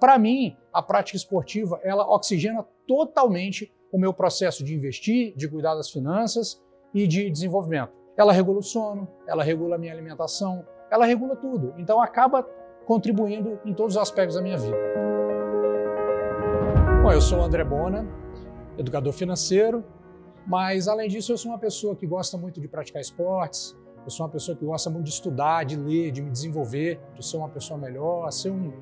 Para mim, a prática esportiva, ela oxigena totalmente o meu processo de investir, de cuidar das finanças e de desenvolvimento. Ela regula o sono, ela regula a minha alimentação, ela regula tudo. Então acaba contribuindo em todos os aspectos da minha vida. Bom, eu sou o André Bona, educador financeiro, mas além disso eu sou uma pessoa que gosta muito de praticar esportes, eu sou uma pessoa que gosta muito de estudar, de ler, de me desenvolver, de ser uma pessoa melhor, ser um,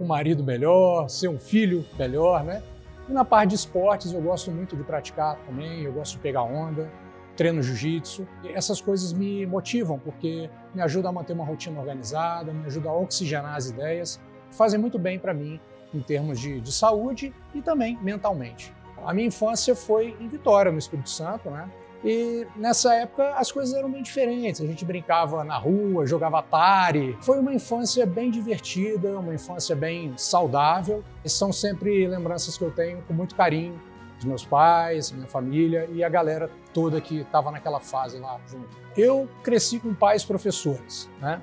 um marido melhor, ser um filho melhor, né? E na parte de esportes eu gosto muito de praticar também, eu gosto de pegar onda, treino jiu-jitsu. Essas coisas me motivam porque me ajudam a manter uma rotina organizada, me ajudam a oxigenar as ideias, fazem muito bem para mim em termos de, de saúde e também mentalmente. A minha infância foi em Vitória, no Espírito Santo, né? E nessa época as coisas eram bem diferentes. A gente brincava na rua, jogava Atari. Foi uma infância bem divertida, uma infância bem saudável. E são sempre lembranças que eu tenho com muito carinho dos meus pais, minha família e a galera toda que estava naquela fase lá junto. Eu cresci com pais professores, né?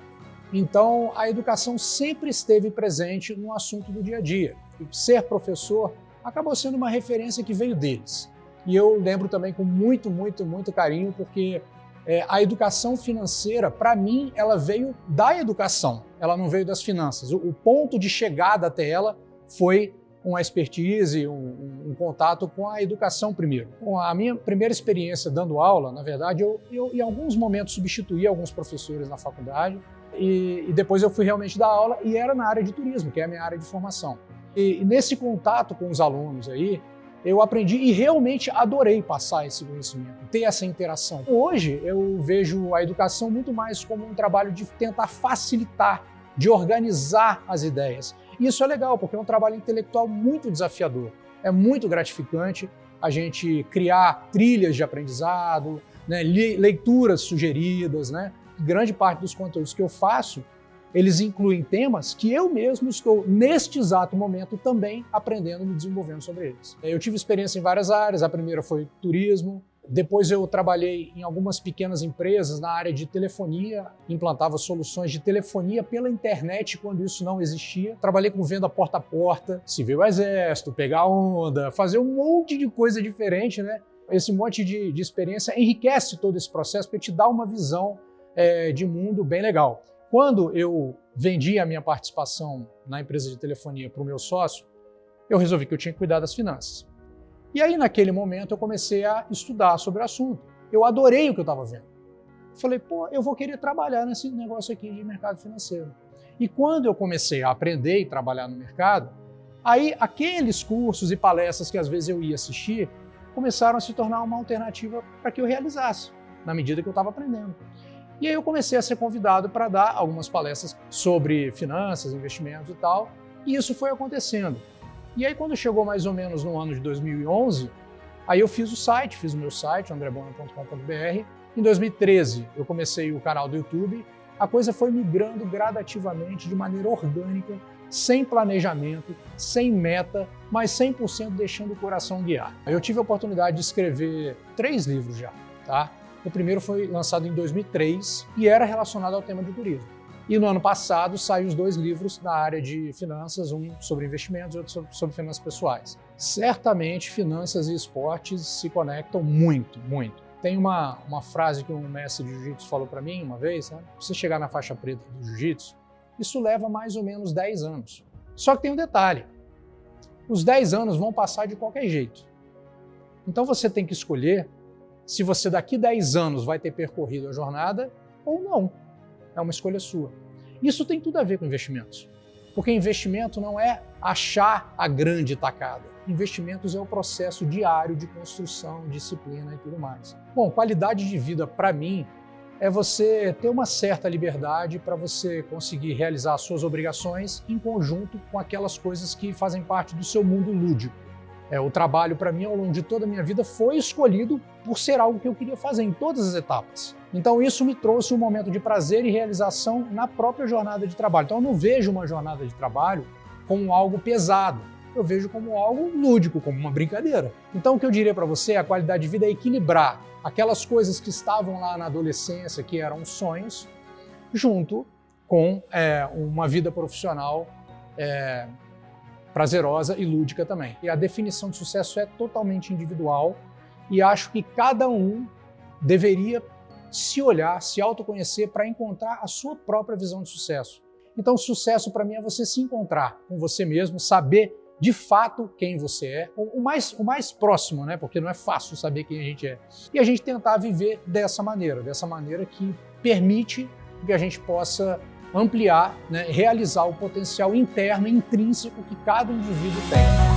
Então a educação sempre esteve presente no assunto do dia a dia. E ser professor acabou sendo uma referência que veio deles. E eu lembro também com muito, muito, muito carinho, porque é, a educação financeira, para mim, ela veio da educação, ela não veio das finanças. O, o ponto de chegada até ela foi uma expertise, um, um, contato com a educação primeiro. Com a minha primeira experiência dando aula, na verdade, eu, eu em alguns momentos substituí alguns professores na faculdade e, e, depois eu fui realmente dar aula e era na área de turismo, que é a minha área de formação. E, e nesse contato com os alunos aí, eu aprendi e realmente adorei passar esse conhecimento, ter essa interação. Hoje eu vejo a educação muito mais como um trabalho de tentar facilitar, de organizar as ideias. E isso é legal, porque é um trabalho intelectual muito desafiador. É muito gratificante a gente criar trilhas de aprendizado, né, leituras sugeridas. Né? Grande parte dos conteúdos que eu faço eles incluem temas que eu mesmo estou, neste exato momento, também aprendendo e me desenvolvendo sobre eles. Eu tive experiência em várias áreas, a primeira foi turismo, depois eu trabalhei em algumas pequenas empresas na área de telefonia, implantava soluções de telefonia pela internet quando isso não existia. Trabalhei com venda porta a porta, o exército, pegar onda, fazer um monte de coisa diferente, né? Esse monte de, de experiência enriquece todo esse processo para te dar uma visão é, de mundo bem legal. Quando eu vendi a minha participação na empresa de telefonia para o meu sócio, eu resolvi que eu tinha que cuidar das finanças. E aí, naquele momento, eu comecei a estudar sobre o assunto. Eu adorei o que eu estava vendo. Falei, pô, eu vou querer trabalhar nesse negócio aqui de mercado financeiro. E quando eu comecei a aprender e trabalhar no mercado, aí aqueles cursos e palestras que às vezes eu ia assistir começaram a se tornar uma alternativa para que eu realizasse, na medida que eu estava aprendendo. E aí eu comecei a ser convidado para dar algumas palestras sobre finanças, investimentos e tal, e isso foi acontecendo. E aí quando chegou mais ou menos no ano de 2011, aí eu fiz o site, fiz o meu site, andrebona.com.br. Em 2013 eu comecei o canal do YouTube, a coisa foi migrando gradativamente, de maneira orgânica, sem planejamento, sem meta, mas 100% deixando o coração guiar. Eu tive a oportunidade de escrever três livros já, tá? O primeiro foi lançado em 2003 e era relacionado ao tema de turismo. E no ano passado saíram os dois livros da área de finanças, um sobre investimentos e outro sobre, sobre finanças pessoais. Certamente finanças e esportes se conectam muito, muito. Tem uma, uma frase que um mestre de jiu-jitsu falou para mim uma vez, né? você chegar na faixa preta do jiu-jitsu, isso leva mais ou menos 10 anos. Só que tem um detalhe, os 10 anos vão passar de qualquer jeito. Então você tem que escolher se você daqui 10 anos vai ter percorrido a jornada ou não. É uma escolha sua. Isso tem tudo a ver com investimentos. Porque investimento não é achar a grande tacada. Investimentos é o processo diário de construção, disciplina e tudo mais. Bom, qualidade de vida para mim é você ter uma certa liberdade para você conseguir realizar suas obrigações em conjunto com aquelas coisas que fazem parte do seu mundo lúdico. É, o trabalho, para mim, ao longo de toda a minha vida, foi escolhido por ser algo que eu queria fazer em todas as etapas. Então isso me trouxe um momento de prazer e realização na própria jornada de trabalho. Então eu não vejo uma jornada de trabalho como algo pesado, eu vejo como algo lúdico, como uma brincadeira. Então o que eu diria para você, a qualidade de vida é equilibrar aquelas coisas que estavam lá na adolescência, que eram sonhos, junto com é, uma vida profissional é, prazerosa e lúdica também. E a definição de sucesso é totalmente individual e acho que cada um deveria se olhar, se autoconhecer para encontrar a sua própria visão de sucesso. Então, sucesso para mim é você se encontrar com você mesmo, saber de fato quem você é, o mais, o mais próximo, né? Porque não é fácil saber quem a gente é. E a gente tentar viver dessa maneira, dessa maneira que permite que a gente possa ampliar, né, realizar o potencial interno, intrínseco que cada indivíduo tem.